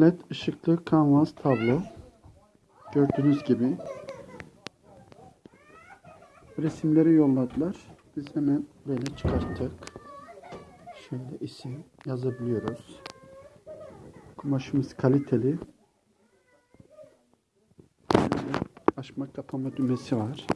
LED ışıklı kanvas tablo. Gördüğünüz gibi. Resimleri yolladılar. Biz hemen böyle çıkarttık. Şöyle isim yazabiliyoruz. Kumaşımız kaliteli. Böyle açma kapama düğmesi var.